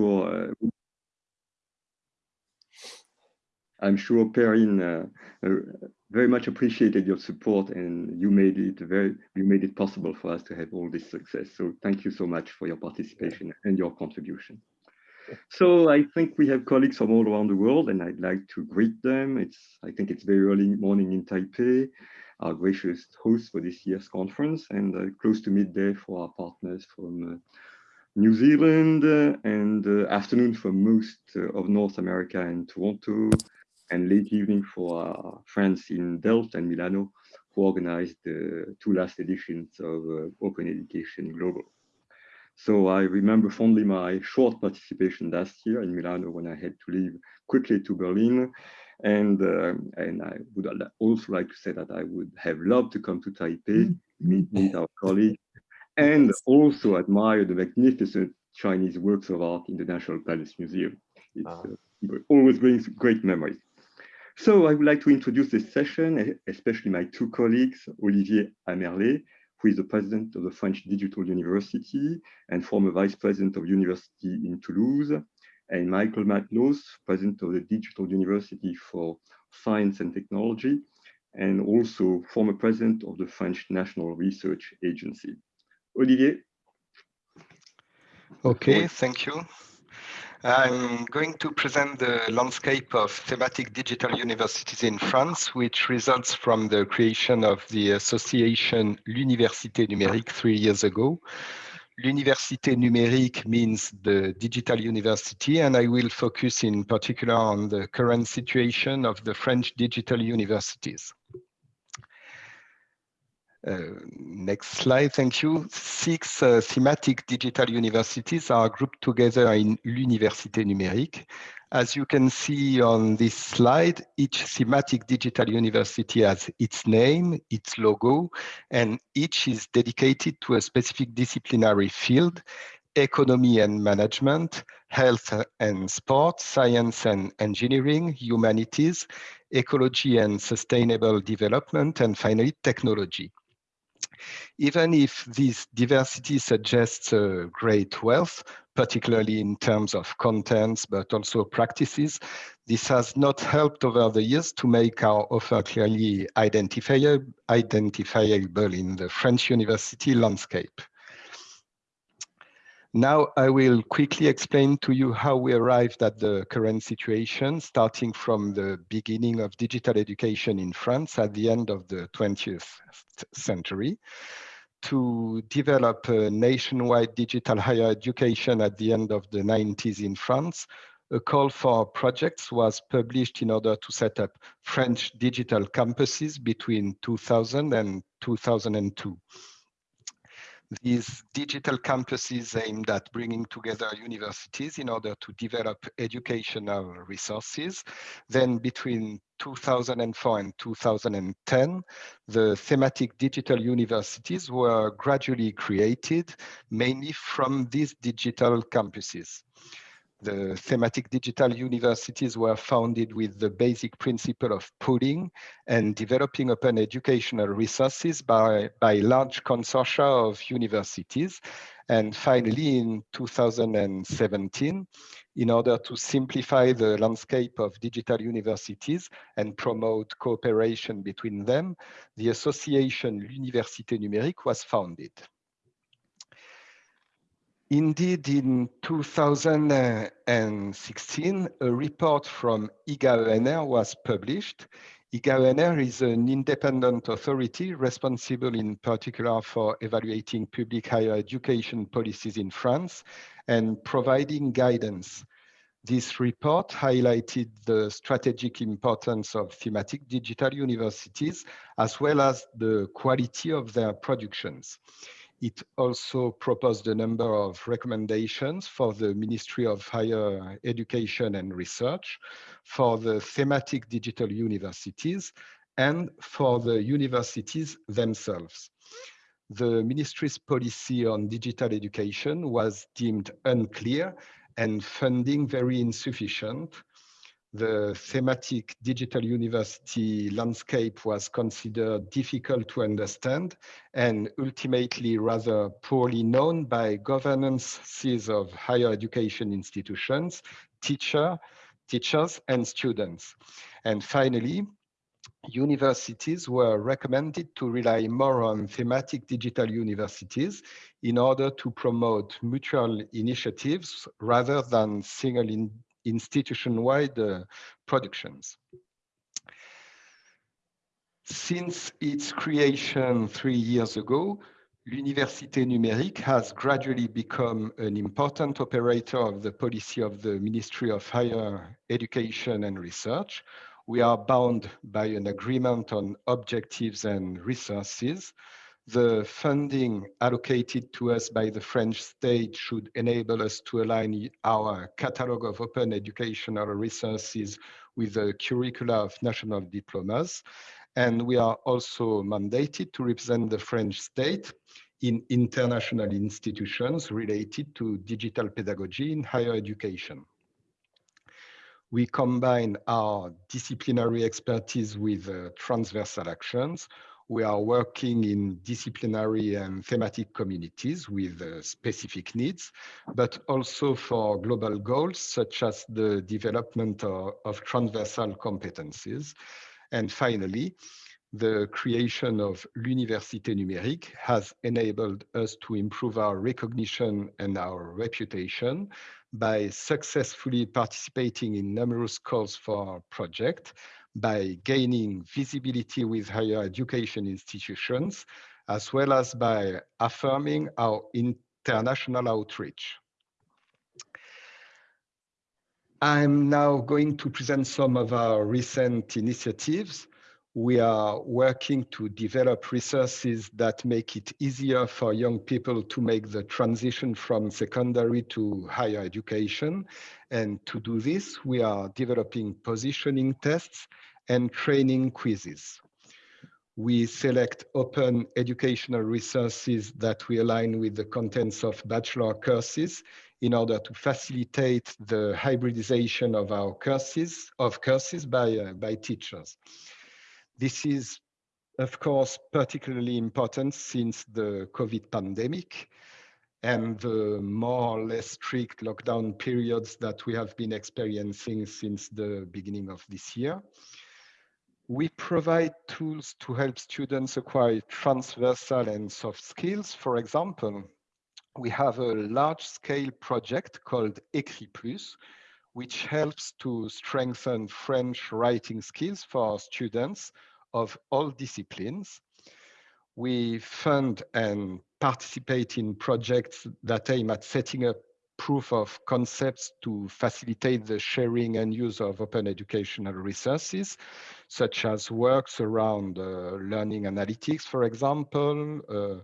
uh, I'm sure Perrine uh, uh, very much appreciated your support and you made it very you made it possible for us to have all this success. So thank you so much for your participation and your contribution. So I think we have colleagues from all around the world and I'd like to greet them. It's I think it's very early morning in Taipei, our gracious host for this year's conference and uh, close to midday for our partners from uh, New Zealand uh, and uh, afternoon for most uh, of North America and Toronto and late evening for our friends in Delft and Milano who organized the two last editions of uh, Open Education Global. So I remember fondly my short participation last year in Milano when I had to leave quickly to Berlin. And, uh, and I would also like to say that I would have loved to come to Taipei, mm. meet, meet our colleagues, and also admire the magnificent Chinese works of art in the National Palace Museum. It uh, always brings great memories. So I would like to introduce this session, especially my two colleagues, Olivier Amerlet, who is the president of the French Digital University and former vice president of university in Toulouse, and Michael Matlosz, president of the Digital University for Science and Technology, and also former president of the French National Research Agency. Olivier. Okay, thank you. I'm going to present the landscape of thematic digital universities in France, which results from the creation of the association L'Université Numérique three years ago. L'Université Numérique means the digital university, and I will focus in particular on the current situation of the French digital universities. Uh, next slide, thank you. Six uh, thematic digital universities are grouped together in l'Université numérique. As you can see on this slide, each thematic digital university has its name, its logo, and each is dedicated to a specific disciplinary field, economy and management, health and sport, science and engineering, humanities, ecology and sustainable development, and finally technology. Even if this diversity suggests a great wealth, particularly in terms of contents, but also practices, this has not helped over the years to make our offer clearly identifiable in the French university landscape. Now I will quickly explain to you how we arrived at the current situation, starting from the beginning of digital education in France at the end of the 20th century, to develop a nationwide digital higher education at the end of the 90s in France, a call for projects was published in order to set up French digital campuses between 2000 and 2002. These digital campuses aimed at bringing together universities in order to develop educational resources. Then between 2004 and 2010, the thematic digital universities were gradually created, mainly from these digital campuses. The thematic digital universities were founded with the basic principle of pooling and developing open educational resources by, by large consortia of universities. And finally, in 2017, in order to simplify the landscape of digital universities and promote cooperation between them, the association L'Université Numérique was founded. Indeed, in 2016, a report from IGA-ENR was published. IGA-ENR is an independent authority responsible in particular for evaluating public higher education policies in France and providing guidance. This report highlighted the strategic importance of thematic digital universities, as well as the quality of their productions. It also proposed a number of recommendations for the Ministry of Higher Education and Research, for the thematic digital universities, and for the universities themselves. The ministry's policy on digital education was deemed unclear and funding very insufficient. The thematic digital university landscape was considered difficult to understand and ultimately rather poorly known by governances of higher education institutions, teacher, teachers and students. And finally, universities were recommended to rely more on thematic digital universities in order to promote mutual initiatives rather than single in institution-wide uh, productions. Since its creation three years ago, L'Université Numérique has gradually become an important operator of the policy of the Ministry of Higher Education and Research. We are bound by an agreement on objectives and resources. The funding allocated to us by the French state should enable us to align our catalog of open educational resources with the curricula of national diplomas and we are also mandated to represent the French state in international institutions related to digital pedagogy in higher education. We combine our disciplinary expertise with uh, transversal actions. We are working in disciplinary and thematic communities with uh, specific needs, but also for global goals, such as the development of, of transversal competencies. And finally, the creation of l'Université numérique has enabled us to improve our recognition and our reputation by successfully participating in numerous calls for project, by gaining visibility with higher education institutions, as well as by affirming our international outreach. I'm now going to present some of our recent initiatives. We are working to develop resources that make it easier for young people to make the transition from secondary to higher education. And to do this, we are developing positioning tests and training quizzes. We select open educational resources that we align with the contents of bachelor courses in order to facilitate the hybridization of our courses of courses by uh, by teachers. This is of course particularly important since the COVID pandemic and the more or less strict lockdown periods that we have been experiencing since the beginning of this year. We provide tools to help students acquire transversal and soft skills. For example, we have a large scale project called Écrit Plus, which helps to strengthen French writing skills for students of all disciplines. We fund and participate in projects that aim at setting up proof of concepts to facilitate the sharing and use of open educational resources, such as works around uh, learning analytics, for example, uh,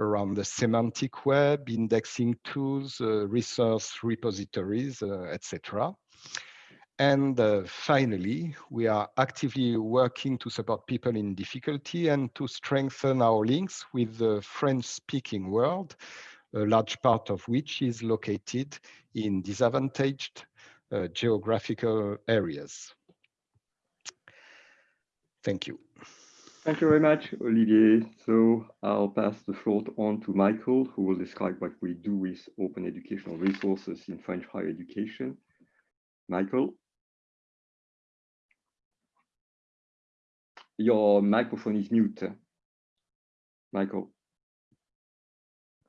around the semantic web, indexing tools, uh, resource repositories, uh, etc. And uh, finally, we are actively working to support people in difficulty and to strengthen our links with the French-speaking world, a large part of which is located in disadvantaged uh, geographical areas. Thank you. Thank you very much, Olivier. So I'll pass the floor on to Michael, who will describe what we do with open educational resources in French higher education. Michael? Your microphone is mute. Michael.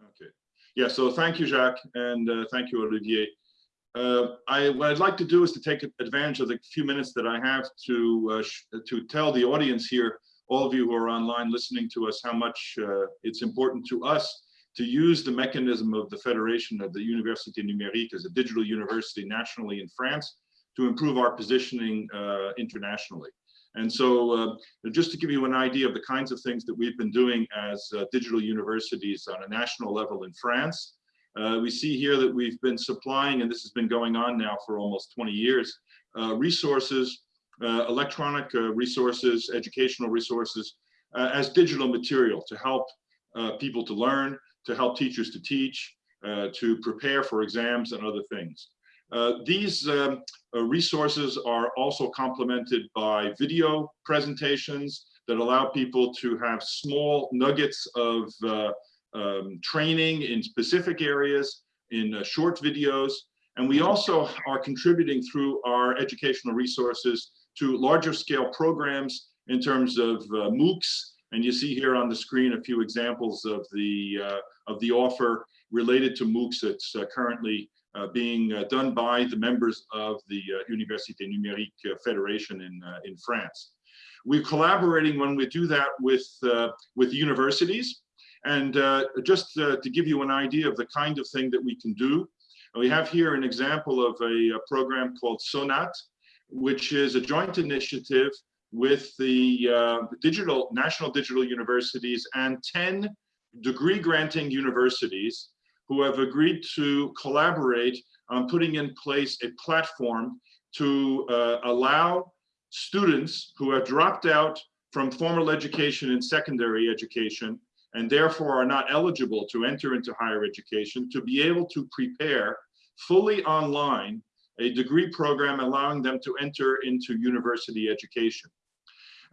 Okay. Yeah, so thank you, Jacques, and uh, thank you, Olivier. Uh, I, what I'd like to do is to take advantage of the few minutes that I have to uh, to tell the audience here all of you who are online listening to us how much uh, it's important to us to use the mechanism of the Federation of the Université Numérique as a digital university nationally in France to improve our positioning uh, internationally. And so uh, just to give you an idea of the kinds of things that we've been doing as uh, digital universities on a national level in France, uh, we see here that we've been supplying, and this has been going on now for almost 20 years, uh, resources electronic uh, resources, educational resources uh, as digital material to help people to learn, to help teachers to teach, to prepare for exams and other things. Uh, these um, uh, resources are also complemented by video presentations that allow people to have small nuggets of uh, um, training in specific areas in uh, short videos. And we also are contributing through our educational resources to larger scale programs in terms of uh, MOOCs. And you see here on the screen a few examples of the, uh, of the offer related to MOOCs that's uh, currently uh, being uh, done by the members of the Université Numérique Federation in, in France. We're collaborating when we do that with, with universities. And just to give you an idea of the kind of thing that we can do, we have here an example of a, a program called SONAT, which is a joint initiative with the uh, digital national digital universities and 10 degree granting universities who have agreed to collaborate on putting in place a platform to uh, allow students who have dropped out from formal education and secondary education and therefore are not eligible to enter into higher education to be able to prepare fully online a degree program allowing them to enter into university education.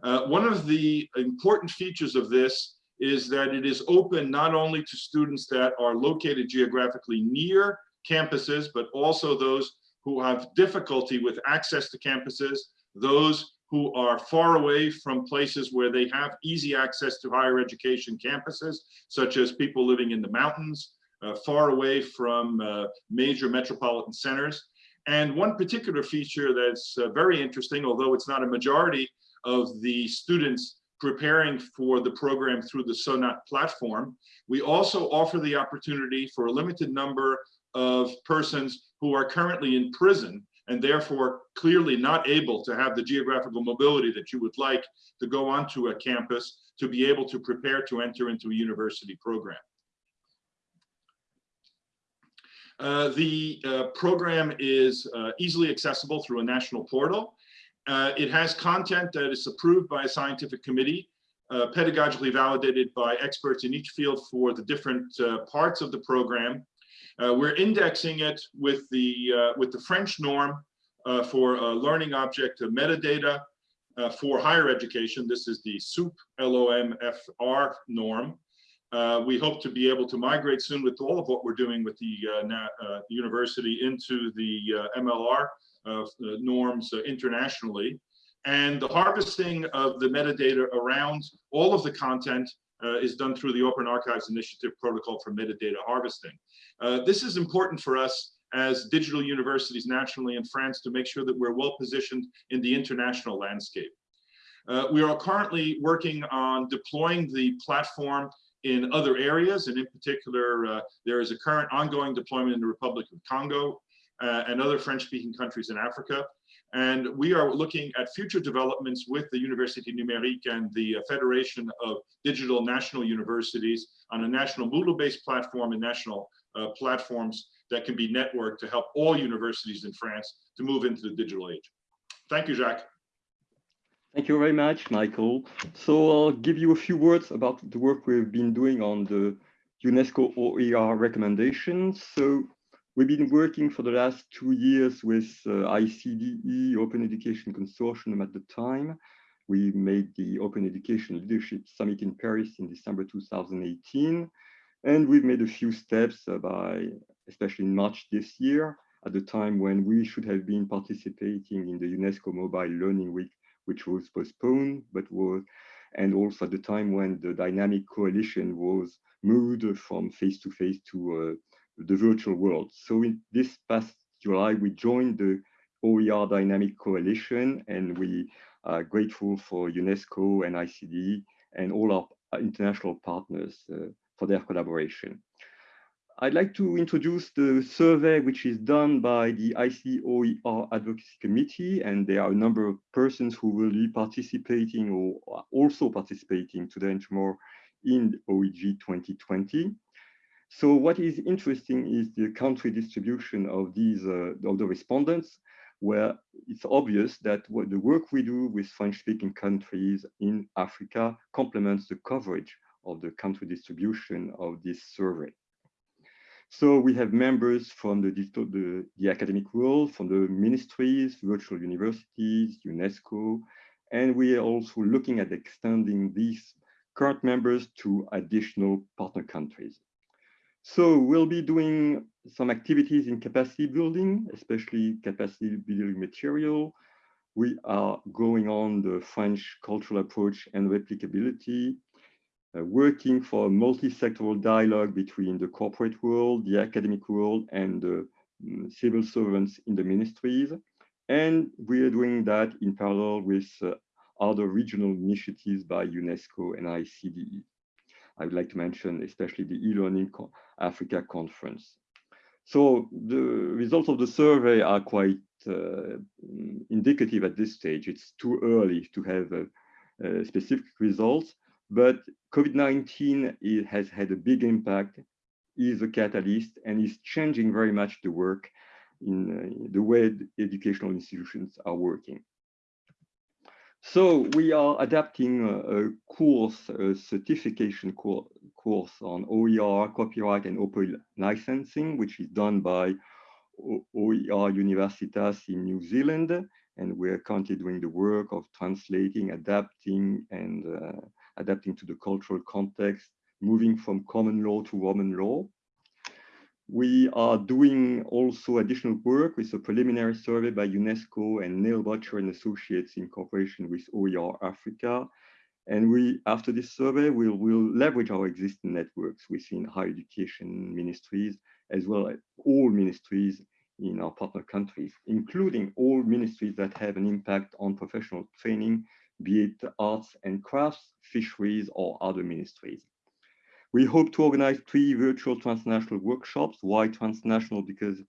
Uh, one of the important features of this is that it is open not only to students that are located geographically near campuses, but also those who have difficulty with access to campuses, those who are far away from places where they have easy access to higher education campuses, such as people living in the mountains, uh, far away from uh, major metropolitan centers. And one particular feature that's uh, very interesting, although it's not a majority of the students preparing for the program through the SONAT platform, we also offer the opportunity for a limited number of persons who are currently in prison and therefore clearly not able to have the geographical mobility that you would like to go onto a campus to be able to prepare to enter into a university program. Uh, the uh, program is uh, easily accessible through a national portal. Uh, it has content that is approved by a scientific committee, uh, pedagogically validated by experts in each field for the different parts of the program. we're indexing it with the, with the French norm for learning object metadata for higher education. This is the SOUP LOMFR norm. Uh, we hope to be able to migrate soon with all of what we're doing with the uh, uh, university into the uh, MLR uh, norms internationally. And the harvesting of the metadata around all of the content is done through the Open Archives Initiative protocol for metadata harvesting. this is important for us as digital universities nationally in France to make sure that we're well positioned in the international landscape. Uh, we are currently working on deploying the platform in other areas, and in particular, uh, there is a current ongoing deployment in the Republic of Congo uh, and other French-speaking countries in Africa. And we are looking at future developments with the Université Numérique and the uh, Federation of Digital National Universities on a national Moodle-based platform and national uh, platforms that can be networked to help all universities in France to move into the digital age. Thank you, Jacques. Thank you very much, Michael. So I'll give you a few words about the work we've been doing on the UNESCO OER recommendations. So we've been working for the last two years with uh, ICDE, Open Education Consortium at the time. We made the Open Education Leadership Summit in Paris in December 2018. And we've made a few steps uh, by, especially in March this year, at the time when we should have been participating in the UNESCO Mobile Learning Week which was postponed, but was, and also at the time when the dynamic coalition was moved from face-to-face -to, uh, the virtual world. So in this past July, we joined the OER Dynamic Coalition, and we are grateful for UNESCO and ICD and all our international partners uh, for their collaboration. I'd like to introduce the survey which is done by the ICOER Advocacy Committee, and there are a number of persons who will be participating or also participating today and tomorrow in OEG 2020. So what is interesting is the country distribution of these uh, of the respondents, where it's obvious that what the work we do with French-speaking countries in Africa complements the coverage of the country distribution of this survey. So we have members from the, digital, the, the academic world, from the ministries, virtual universities, UNESCO, and we are also looking at extending these current members to additional partner countries. So we'll be doing some activities in capacity building, especially capacity building material. We are going on the French cultural approach and replicability, uh, working for a multi-sectoral dialogue between the corporate world, the academic world, and the um, civil servants in the ministries. And we are doing that in parallel with uh, other regional initiatives by UNESCO and ICDE. I would like to mention especially the e-learning Africa conference. So the results of the survey are quite uh, indicative at this stage. It's too early to have specific results, but COVID-19 has had a big impact, is a catalyst, and is changing very much the work in uh, the way educational institutions are working. So we are adapting a, course, a certification course, course on OER, copyright, and open licensing, which is done by OER Universitas in New Zealand. And we're currently doing the work of translating, adapting, and uh, adapting to the cultural context, moving from common law to Roman law. We are doing also additional work with a preliminary survey by UNESCO and Neil Butcher and Associates in cooperation with OER Africa. And we, after this survey, we'll, we'll leverage our existing networks within higher education ministries, as well as all ministries in our partner countries, including all ministries that have an impact on professional training, be it arts and crafts, fisheries, or other ministries. We hope to organize three virtual transnational workshops. Why transnational? Because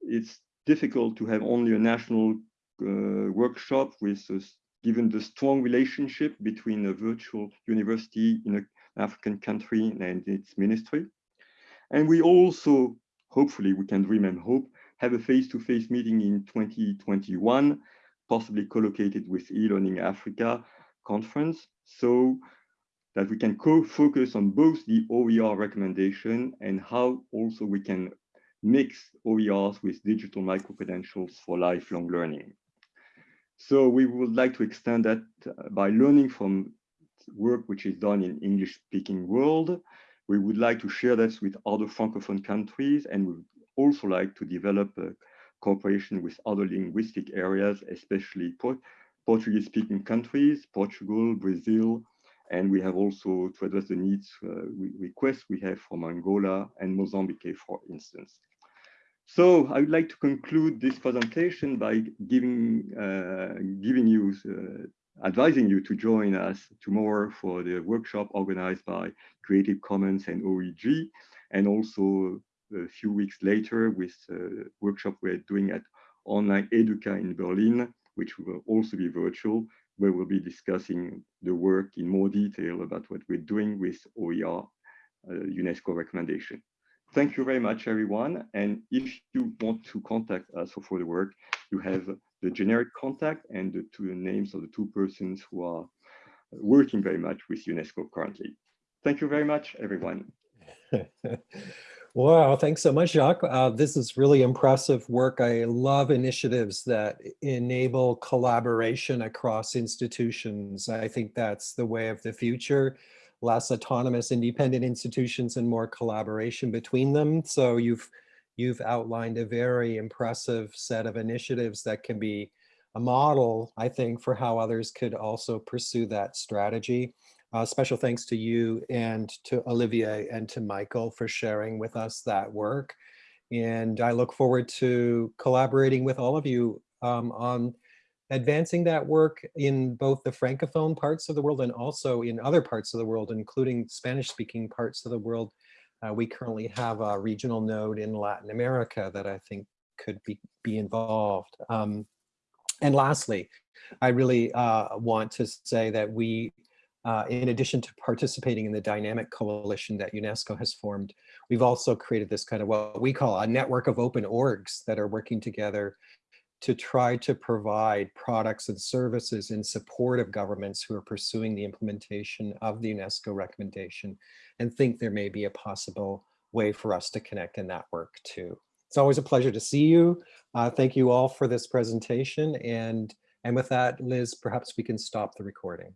it's difficult to have only a national uh, workshop with given the strong relationship between a virtual university in an African country and its ministry. And we also, hopefully we can dream and hope, have a face-to-face -face meeting in 2021, possibly co-located with e-learning Africa conference. So that we can co-focus on both the OER recommendation and how also we can mix OERs with digital micro-credentials for lifelong learning. So we would like to extend that uh, by learning from work which is done in English-speaking world. We would like to share that with other Francophone countries and we would also like to develop a cooperation with other linguistic areas, especially Portuguese-speaking countries, Portugal, Brazil, and we have also to address the needs uh, requests we have from Angola and Mozambique, for instance. So I would like to conclude this presentation by giving, uh, giving you, uh, advising you to join us tomorrow for the workshop organized by Creative Commons and OEG, and also a few weeks later with a workshop we're doing at Online Educa in Berlin, which will also be virtual, where we'll be discussing the work in more detail about what we're doing with OER uh, UNESCO recommendation. Thank you very much, everyone. And if you want to contact us for further work, you have the generic contact and the two names of the two persons who are working very much with UNESCO currently. Thank you very much, everyone. Wow, thanks so much, Jacques. Uh, this is really impressive work. I love initiatives that enable collaboration across institutions. I think that's the way of the future. Less autonomous, independent institutions and more collaboration between them. So you've you've outlined a very impressive set of initiatives that can be a model, I think, for how others could also pursue that strategy. Uh, special thanks to you and to Olivier and to Michael for sharing with us that work. And I look forward to collaborating with all of you um, on advancing that work in both the Francophone parts of the world and also in other parts of the world, including Spanish speaking parts of the world. Uh, we currently have a regional node in Latin America that I think could be, be involved. Um, and lastly, I really uh, want to say that we uh, in addition to participating in the dynamic coalition that UNESCO has formed, we've also created this kind of what we call a network of open orgs that are working together to try to provide products and services in support of governments who are pursuing the implementation of the UNESCO recommendation and think there may be a possible way for us to connect and network too. It's always a pleasure to see you. Uh, thank you all for this presentation. And, and with that, Liz, perhaps we can stop the recording.